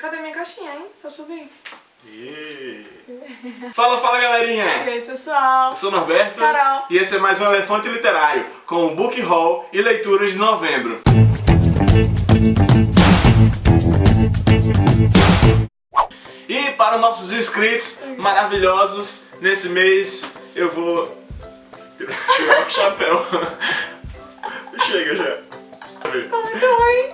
Cadê minha caixinha, hein? Pra subir. E... Fala, fala galerinha! E aí, pessoal? Eu sou o Norberto Carol. e esse é mais um Elefante Literário com o Book Haul e leituras de novembro. E para os nossos inscritos maravilhosos, nesse mês eu vou tirar o chapéu. Chega já. Ficou muito ruim.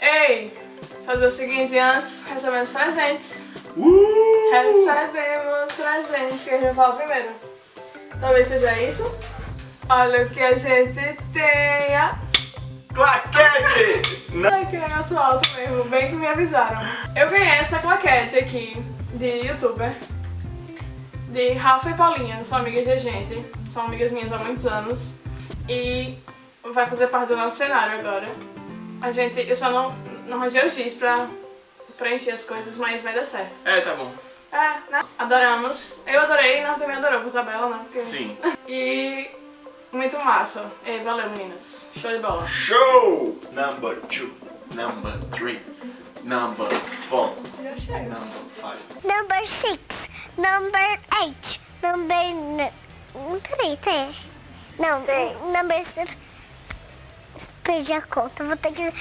Ei, fazer o seguinte, antes recebemos presentes. Uh! Recebemos presentes, que a gente fala primeiro. Talvez seja isso. Olha o que a gente tenha. Claquete! Não. Ai, que negócio alto mesmo, bem que me avisaram. Eu ganhei essa claquete aqui de youtuber. De Rafa e Paulinha, são amigas de gente. São amigas minhas há muitos anos. E vai fazer parte do nosso cenário agora. A gente, eu só não, não arranjei o giz pra preencher as coisas, mas vai dar certo. É, tá bom. É, né? Adoramos. Eu adorei, não também adorou com Isabela, né? Porque... Sim. E muito massa. E valeu, meninas. Show de bola. Show! Number two, number three, number four, number five. Number six, number eight, number... Peraí, tem. Não, number... s- Perdi a conta, vou ter que...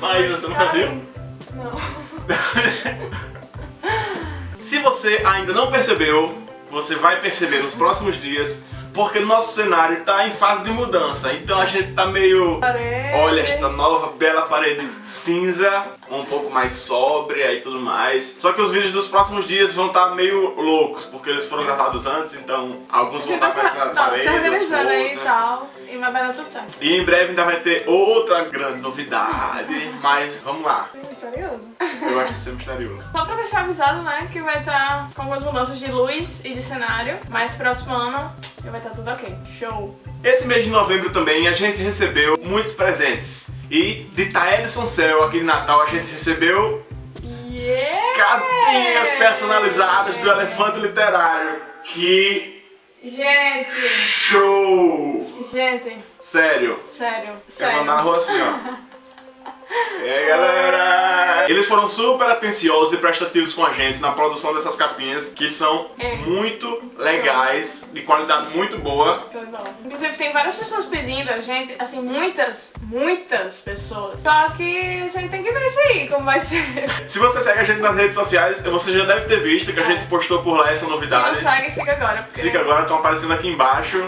Maísa, você nunca viu? Não. Se você ainda não percebeu, você vai perceber nos próximos dias, porque nosso cenário tá em fase de mudança. Então a gente tá meio... Parede. Olha esta nova bela parede cinza, um pouco mais sóbria e tudo mais. Só que os vídeos dos próximos dias vão estar meio loucos, porque eles foram gravados antes, então alguns vão estar com essa parede, outros organizando aí e tal. E vai dar tudo certo. E em breve ainda vai ter outra grande novidade, mas vamos lá. Misterioso. Eu acho que isso é misterioso. Só pra deixar avisado, né, que vai estar com algumas mudanças de luz e de cenário. Mas próximo ano já vai estar tudo ok. Show. Esse mês de novembro também a gente recebeu muitos presentes. E de Taedson Cell aqui de Natal a gente recebeu Yeah! capinhas personalizadas do Elefante Literário. Que Gente, show! gente, Sério. sério, sério. mandar na rua assim, ó. E aí, galera? Eles foram super atenciosos e prestativos com a gente na produção dessas capinhas, que são É. muito legais, de qualidade muito boa. Inclusive tem várias pessoas pedindo a gente, assim, muitas, muitas pessoas. Só que a gente tem que ver isso aí, como vai ser. Se você segue a gente nas redes sociais, você já deve ter visto que a É. gente postou por lá essa Se não novidade. segue, siga agora. Porque... Siga agora, estão aparecendo aqui embaixo.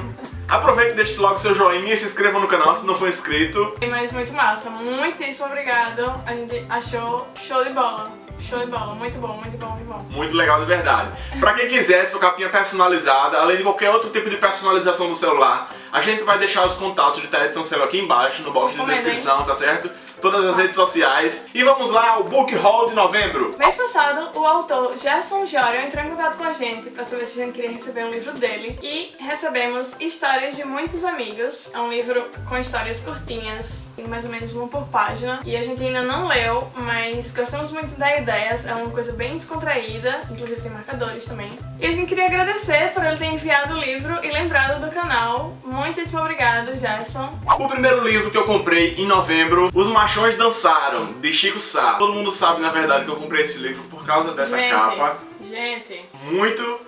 Aproveite e deixe logo seu joinha e se inscreva no canal se não for inscrito. Mas muito massa, muitíssimo obrigado. A gente achou show de bola. Show de bola, muito bom, muito bom, muito bom. Muito legal de verdade. Pra quem quiser sua capinha personalizada, além de qualquer outro tipo de personalização do celular, a gente vai deixar os contatos de Taedson Cell aqui embaixo, no box de descrição, tá certo? Todas as redes sociais. E vamos lá ao Book Haul de novembro. Mês passado, o autor Gerson Jório entrou em contato com a gente pra saber se a gente queria receber um livro dele. E recebemos Histórias de Muitos Amigos. É um livro com histórias curtinhas, tem mais ou menos uma por página. E a gente ainda não leu, mas gostamos muito da ideia. É uma coisa bem descontraída, inclusive tem marcadores também. E a gente queria agradecer por ele ter enviado o livro e lembrado do canal. Muitíssimo obrigado, Gerson. O primeiro livro que eu comprei em novembro, Os Machões Dançaram, de Chico Sá. Todo mundo sabe, na verdade, que eu comprei esse livro por causa dessa gente, capa. gente, Muito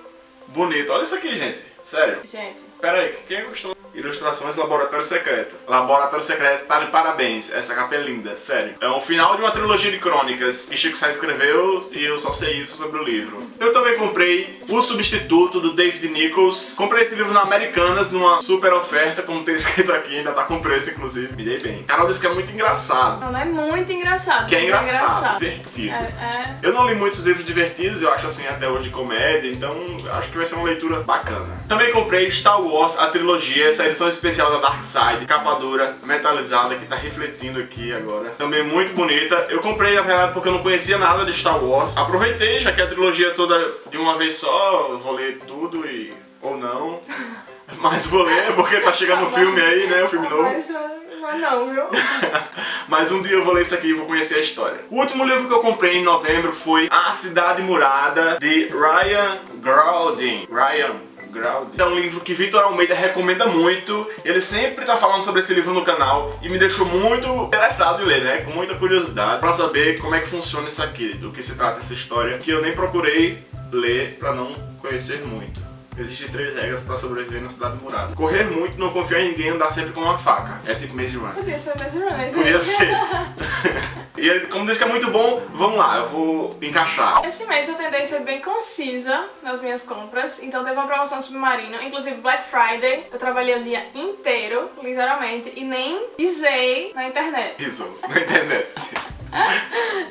bonito. Olha isso aqui, gente. Sério. gente. Pera aí, quem gostou? Ilustrações Laboratório Secreto. Laboratório Secreto tá de parabéns. Essa capa é linda, sério. É um final de uma trilogia de crônicas que Chico Sá escreveu e eu só sei isso sobre o livro. Eu também comprei O Substituto, do David Nichols. Comprei esse livro na Americanas numa super oferta, como tem escrito aqui, ainda tá com preço, inclusive. Me dei bem. Carol disse que é muito engraçado. Não, não é muito engraçado. Que é mas engraçado, divertido. É, é. Eu não li muitos livros divertidos, eu acho assim até hoje de comédia, então acho que vai ser uma leitura bacana. Também comprei Star Wars, a trilogia, essa edição especial da Dark Side, capa dura, metalizada, que tá refletindo aqui agora. Também muito bonita. Eu comprei, na verdade, porque eu não conhecia nada de Star Wars. Aproveitei, já que a trilogia toda de uma vez só, eu vou ler tudo e... ou não. Mas vou ler, porque tá chegando o filme aí, né, o filme novo. Mas, mas não, viu? Mas um dia eu vou ler isso aqui e vou conhecer a história. O último livro que eu comprei em novembro foi A Cidade Murada, de Ryan Grouding. Ryan É um livro que Vitor Almeida recomenda muito. Ele sempre tá falando sobre esse livro no canal e me deixou muito interessado em ler, né? Com muita curiosidade pra saber como é que funciona isso aqui, do que se trata essa história, que eu nem procurei ler pra não conhecer muito. Existem três regras pra sobreviver na cidade murada. Correr muito, não confiar em ninguém, andar sempre com uma faca. É tipo Maze Runner. Podia ser Maze Runner. Podia ser. e ele, como diz que é muito bom, vamos lá, eu vou encaixar. Esse mês eu tentei ser bem concisa nas minhas compras, então teve uma promoção submarino, inclusive Black Friday. Eu trabalhei o dia inteiro, literalmente, e nem pisei na internet. Pisou na internet.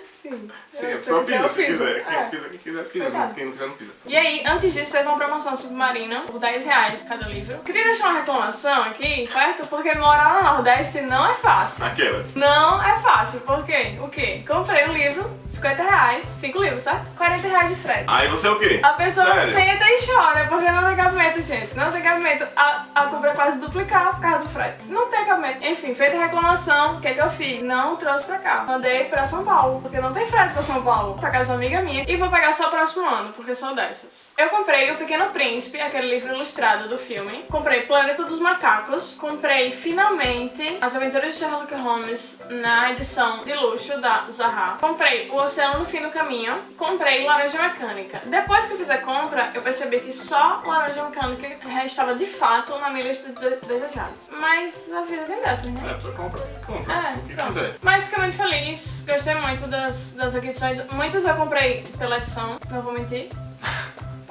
Sim. Sim, Eu- a pessoa pisa, se quiser. Quem É. pisa, quem quiser, pisa. Quem não quiser, não pisa. E aí, antes disso, teve uma promoção submarina por 10 reais cada livro. Queria deixar uma reclamação aqui, certo? Porque morar no Nordeste não é fácil. Aquelas. Não é fácil, por quê? O quê? Comprei um livro, 50 reais, 5 livros, certo? 40 reais de frete. Aí você é o quê? A pessoa Sério? senta e chora, porque não tem cabimento, gente. Não tem cabimento. A, a compra é quase duplicar por causa Enfim, feita a reclamação, o que, que eu fiz? Não trouxe pra cá. Mandei pra São Paulo, porque não tem frete pra São Paulo. Pra casa de uma amiga minha. E vou pegar só o próximo ano, porque sou dessas. Eu comprei O Pequeno Príncipe, aquele livro ilustrado do filme. Comprei Planeta dos Macacos. Comprei, finalmente, As Aventuras de Sherlock Holmes na edição de luxo da Zaha. Comprei O Oceano no Fim do Caminho. Comprei Laranja Mecânica. Depois que eu fiz a compra, eu percebi que só Laranja Mecânica estava de fato na minha lista de dese- desejados. Mas a vida tem dessas, né? É, tu compra. Compra. É, o que pronto. quiser. Mas fiquei muito feliz, gostei muito das, das aquisições. Muitos eu comprei pela edição, não vou mentir,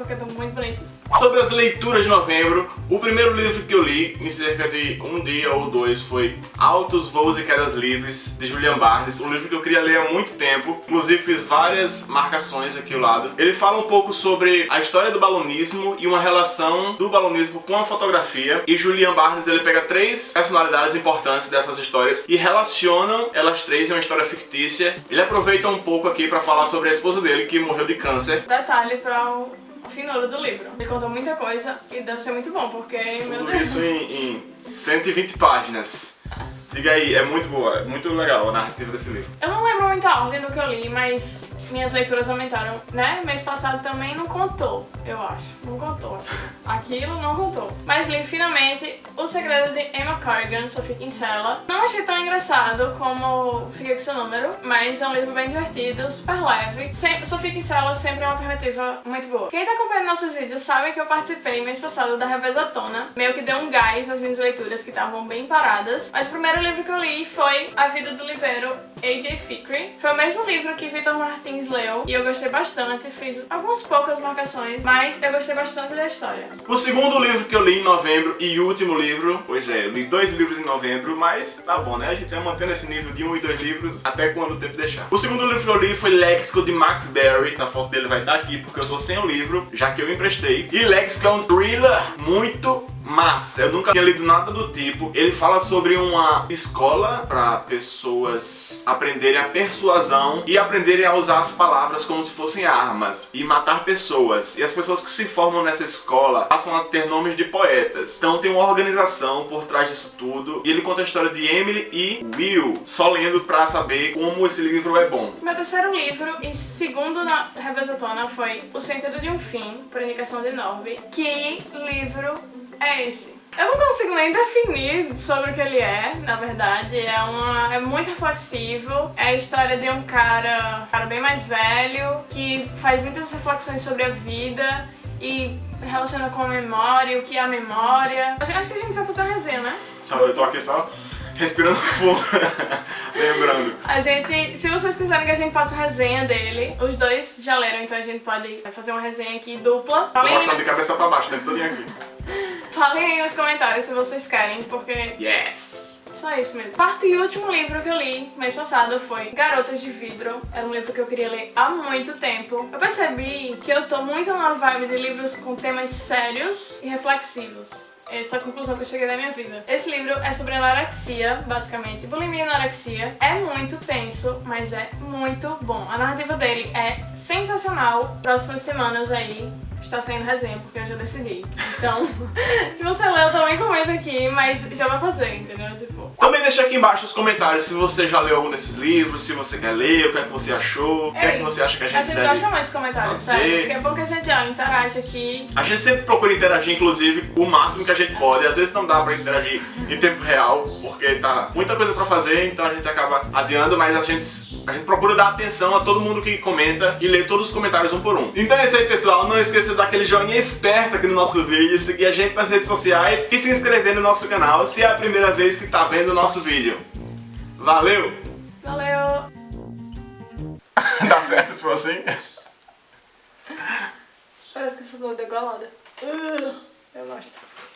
porque estão muito bonitos. Sobre as leituras de novembro, o primeiro livro que eu li, em cerca de um dia ou dois, foi Altos Voos e Quedas Livres, de Julian Barnes, um livro que eu queria ler há muito tempo, inclusive fiz várias marcações aqui ao lado. Ele fala um pouco sobre a história do balonismo e uma relação do balonismo com a fotografia, e Julian Barnes ele pega três personalidades importantes dessas histórias e relacionam elas três em uma história fictícia. Ele aproveita um pouco aqui para falar sobre a esposa dele, que morreu de câncer, Detalhe para o finuro do livro. Ele conta muita coisa e deve ser muito bom, porque, meu Tudo Deus. isso em, em 120 páginas. Diga aí, é muito boa, é muito legal a narrativa desse livro. Eu não lembro muito a ordem do que eu li, mas minhas leituras aumentaram, né? Mês passado também não contou, eu acho. Não contou. Aquilo não contou. Mas li finalmente O Segredo de Emma Corrigan, Sophie Kinsella. Não achei tão engraçado como Fiquei com seu número, mas é um livro bem divertido, super leve. Sem- Sophie Kinsella sempre é uma alternativa muito boa. Quem tá acompanhando nossos vídeos sabe que eu participei mês passado da Revezatona. Meio que deu um gás nas minhas leituras que estavam bem paradas. Mas o primeiro livro que eu li foi A Vida do Livreiro A.J. Fickrey. Foi o mesmo livro que Victor Martins leu e eu gostei bastante. Fiz algumas poucas marcações, mas eu gostei bastante da história. O segundo livro que eu li em novembro e último livro, pois é, eu li dois livros em novembro, mas tá bom, né? A gente vai mantendo esse nível de um e dois livros até quando o tempo deixar. O segundo livro que eu li foi Léxico de Max Berry, a foto dele vai estar aqui porque eu tô sem o livro, já que eu emprestei. E Léxico é um thriller muito massa, eu nunca tinha lido nada do tipo. Ele fala sobre uma escola para pessoas aprenderem a persuasão e aprenderem a usar as palavras como se fossem armas e matar pessoas. E as pessoas que se formam nessa escola passam a ter nomes de poetas. Então tem uma organização por trás disso tudo. E ele conta a história de Emily e Will, só lendo pra saber como esse livro é bom. Meu terceiro livro e segundo na Revezatona foi O Sentido de um Fim, por indicação de Norby. Que livro é esse? Eu não consigo nem definir sobre o que ele é, na verdade. É, uma, é muito reflexivo. É a história de um cara, um cara bem mais velho que faz muitas reflexões sobre a vida e relaciona com a memória, o que é a memória. Acho, que a gente vai fazer uma resenha, né? Então eu tô aqui só respirando fundo, lembrando. A gente, se vocês quiserem que a gente faça resenha dele, os dois já leram, então a gente pode fazer uma resenha aqui dupla. Tô mostrando de cabeça pra baixo, tempo todinho aqui. Falem aí nos comentários se vocês querem, porque Yes! só isso mesmo. Quarto e último livro que eu li mês passado foi Garotas de Vidro. Era um livro que eu queria ler há muito tempo. Eu percebi que eu tô muito na vibe de livros com temas sérios e reflexivos. Essa é a conclusão que eu cheguei da minha vida. Esse livro é sobre anorexia, basicamente. Bulimia e anorexia. É muito tenso, mas é muito bom. A narrativa dele é sensacional. Próximas semanas aí está saindo resenha, porque eu já decidi. Então, se você leu, também comenta aqui, mas já vai fazer, entendeu? Tipo, Também deixa aqui embaixo nos comentários se você já leu algum desses livros, se você quer ler, o que é que você achou, o que é que você acha que a gente, a gente deve... gosta mais de comentários, sério. Porque é bom que a gente ó, interage aqui. A gente sempre procura interagir, inclusive, o máximo que a gente pode. Às vezes não dá pra interagir em tempo real, porque tá muita coisa pra fazer, então a gente acaba adiando, mas a gente, a gente procura dar atenção a todo mundo que comenta e ler todos os comentários um por um. Então é isso aí, pessoal. Não esqueça de dar aquele joinha esperto aqui no nosso vídeo, seguir a gente nas redes sociais e se inscrever no nosso canal se é a primeira vez que tá vendo o nosso vídeo. Valeu! Valeu! Dá certo se for assim? Parece que eu estou degolada. Eu gosto.